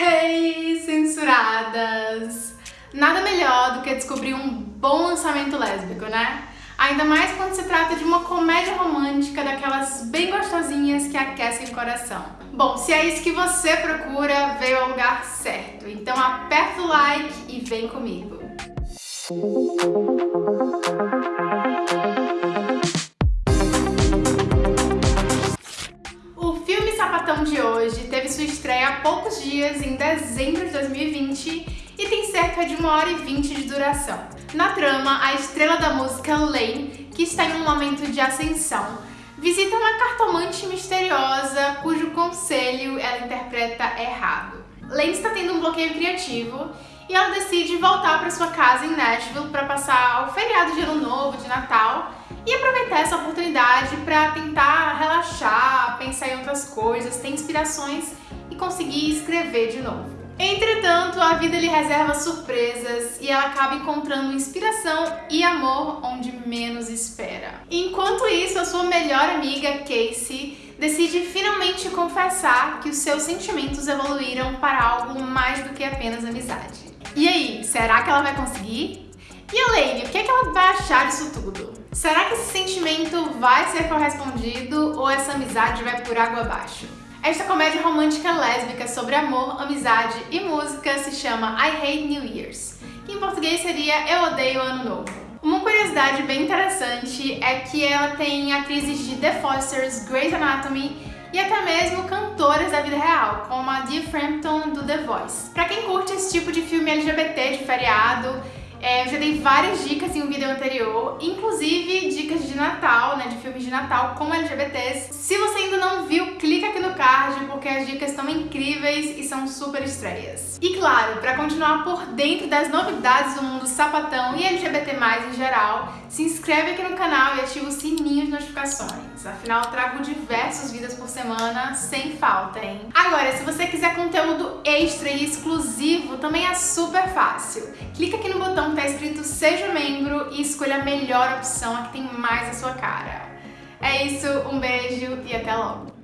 Hey, censuradas! Nada melhor do que descobrir um bom lançamento lésbico, né? Ainda mais quando se trata de uma comédia romântica daquelas bem gostosinhas que aquecem o coração. Bom, se é isso que você procura, veio ao lugar certo. Então aperta o like e vem comigo. De hoje teve sua estreia há poucos dias, em dezembro de 2020, e tem cerca de uma hora e vinte de duração. Na trama, a estrela da música Lane, que está em um momento de ascensão, visita uma cartomante misteriosa cujo conselho ela interpreta errado. Lane está tendo um bloqueio criativo e ela decide voltar para sua casa em Nashville para passar o feriado de Ano Novo, de Natal, e aproveitar essa oportunidade para tentar relaxar, coisas, ter inspirações e conseguir escrever de novo. Entretanto, a vida lhe reserva surpresas e ela acaba encontrando inspiração e amor onde menos espera. Enquanto isso, a sua melhor amiga, Casey, decide finalmente confessar que os seus sentimentos evoluíram para algo mais do que apenas amizade. E aí, será que ela vai conseguir? E a Lane, o que, é que ela vai achar disso tudo? Será que esse sentimento vai ser correspondido ou essa amizade vai por água abaixo? Esta comédia romântica lésbica sobre amor, amizade e música se chama I Hate New Year's, que em português seria Eu Odeio Ano Novo. Uma curiosidade bem interessante é que ela tem atrizes de The Fosters, Grey's Anatomy e até mesmo cantoras da vida real, como a Dee Frampton do The Voice. Pra quem curte esse tipo de filme LGBT de feriado, é, eu já dei várias dicas em um vídeo anterior, inclusive dicas de Natal, né, de filmes de Natal com LGBTs. Se você ainda não viu, clica aqui no card, porque as dicas estão incríveis e são super estreias. E claro, para continuar por dentro das novidades do mundo sapatão e LGBT+, em geral, se inscreve aqui no canal e ativa o sininho de notificações. Afinal, eu trago diversos vídeos por semana, sem falta, hein? Agora, se você quiser conteúdo extra e exclusivo, também é super fácil. Clica aqui no botão que tá escrito Seja Membro e escolha a melhor opção, a que tem mais a sua cara. É isso, um beijo e até logo!